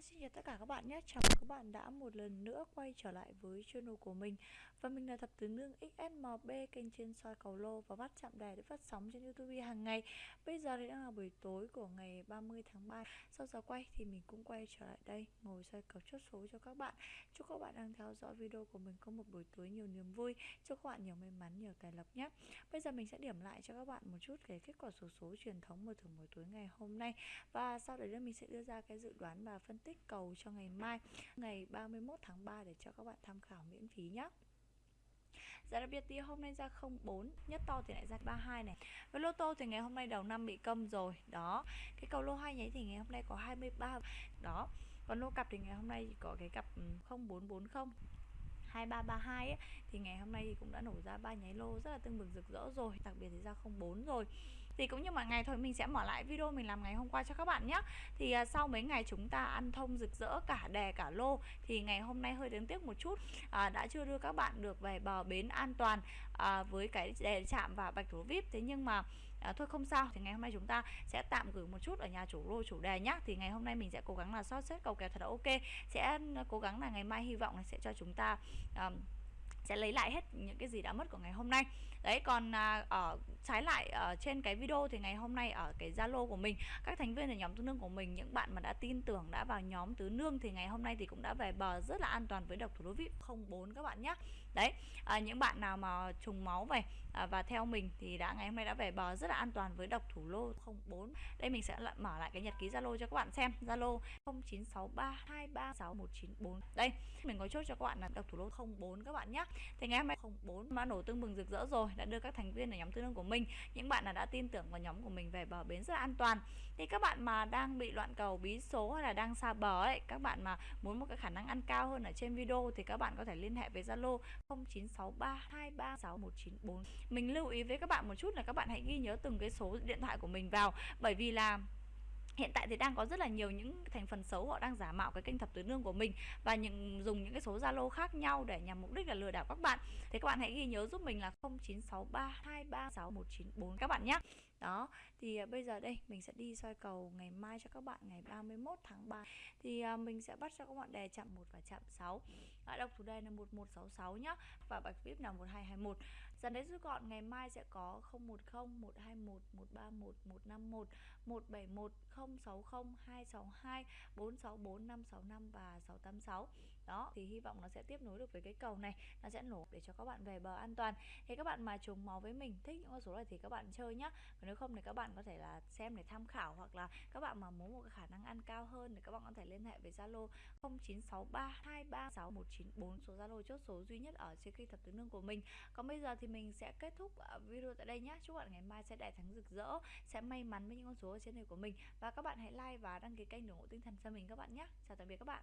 Hi, xin chào tất cả các bạn nhé. Chào mừng các bạn đã một lần nữa quay trở lại với channel của mình. Và mình là Thập Tứ Nương XSMB kênh trên soi cầu lô và bắt chạm đề để phát sóng trên Youtube hàng ngày. Bây giờ thì đang là buổi tối của ngày 30 tháng 3 Sau giờ quay thì mình cũng quay trở lại đây ngồi soi cầu chốt số cho các bạn. Chúc các bạn đang theo dõi video của mình có một buổi tối nhiều niềm vui. Chúc các bạn nhiều may mắn, nhiều tài lộc nhé. Bây giờ mình sẽ điểm lại cho các bạn một chút cái kết quả số số truyền thống mở thưởng buổi tối ngày hôm nay. Và sau đấy mình sẽ đưa ra cái dự đoán và phân tích tích cầu cho ngày mai ngày 31 tháng 3 để cho các bạn tham khảo miễn phí nhé Giá đặc biệt thì hôm nay ra 04 Nhất to thì lại ra 32 này. Với lô tô thì ngày hôm nay đầu năm bị câm rồi Đó. Cái cầu lô hai nháy thì ngày hôm nay có 23 Đó. Còn lô cặp thì ngày hôm nay chỉ có cái cặp ừ, 0440 2332 ấy, thì ngày hôm nay thì cũng đã nổ ra ba nháy lô rất là tương bừng rực rỡ rồi. Đặc biệt thì ra 04 rồi thì cũng như mọi ngày thôi mình sẽ mở lại video mình làm ngày hôm qua cho các bạn nhé. Thì à, sau mấy ngày chúng ta ăn thông rực rỡ cả đè cả lô thì ngày hôm nay hơi đáng tiếc một chút. À, đã chưa đưa các bạn được về bờ bến an toàn à, với cái đè chạm và bạch thủ vip. Thế nhưng mà à, thôi không sao. Thì ngày hôm nay chúng ta sẽ tạm gửi một chút ở nhà chủ lô chủ đề nhá. Thì ngày hôm nay mình sẽ cố gắng là sót xét cầu kèo thật là ok. Sẽ ừ, cố gắng là ngày mai hy vọng là sẽ cho chúng ta um, sẽ lấy lại hết những cái gì đã mất của ngày hôm nay. Đấy còn à, ở trái lại ở trên cái video thì ngày hôm nay ở cái zalo của mình các thành viên ở nhóm tứ nương của mình những bạn mà đã tin tưởng đã vào nhóm tứ nương thì ngày hôm nay thì cũng đã về bờ rất là an toàn với độc thủ đô vip 04 các bạn nhé. Đấy à, những bạn nào mà trùng máu về à, và theo mình thì đã ngày hôm nay đã về bờ rất là an toàn với độc thủ lô 04 đây mình sẽ lại mở lại cái nhật ký zalo cho các bạn xem. Zalo 0963236194 đây mình có chốt cho các bạn là độc thủ lô 04 các bạn nhé thì ngày hôm nay không, bốn mã nổ tương bừng rực rỡ rồi, đã đưa các thành viên ở nhóm tư nương của mình, những bạn là đã tin tưởng vào nhóm của mình về bờ bến rất là an toàn. Thì các bạn mà đang bị loạn cầu, bí số hay là đang xa bờ ấy, các bạn mà muốn một cái khả năng ăn cao hơn ở trên video thì các bạn có thể liên hệ với Zalo 0963236194 mình lưu ý với các bạn một chút là các bạn hãy ghi nhớ từng cái số điện thoại của mình vào, bởi vì là hiện tại thì đang có rất là nhiều những thành phần xấu, họ đang giả mạo cái kênh thập tứ nương của mình và những, dùng những cái số zalo khác nhau để nhằm mục đích là lừa đảo các bạn. Thì các bạn hãy ghi nhớ giúp mình là 0963236194 các bạn nhé đó thì à, bây giờ đây mình sẽ đi soi cầu ngày mai cho các bạn ngày 31 tháng 3 thì à, mình sẽ bắt cho các bạn đề chạm 1 và chạm 6 à, đọc thủ đề là 1166 nhá và bạch vip là 1221 dần đấy rút gọn ngày mai sẽ có 010 121 131 151 171 060 262 464 565 và 686 đó, thì hy vọng nó sẽ tiếp nối được với cái cầu này, nó sẽ nổ để cho các bạn về bờ an toàn. Thì các bạn mà trùng máu với mình, thích những con số này thì các bạn chơi nhá. Còn nếu không thì các bạn có thể là xem để tham khảo hoặc là các bạn mà muốn một cái khả năng ăn cao hơn thì các bạn có thể liên hệ với Zalo 0963236194 số Zalo chốt số duy nhất ở trên kênh thập tứ nương của mình. Còn bây giờ thì mình sẽ kết thúc à, video tại đây nhé chúc bạn ngày mai sẽ đại thắng rực rỡ, sẽ may mắn với những con số ở trên này của mình. Và các bạn hãy like và đăng ký kênh để ủng hộ tinh thần cho mình các bạn nhé chào tạm biệt các bạn.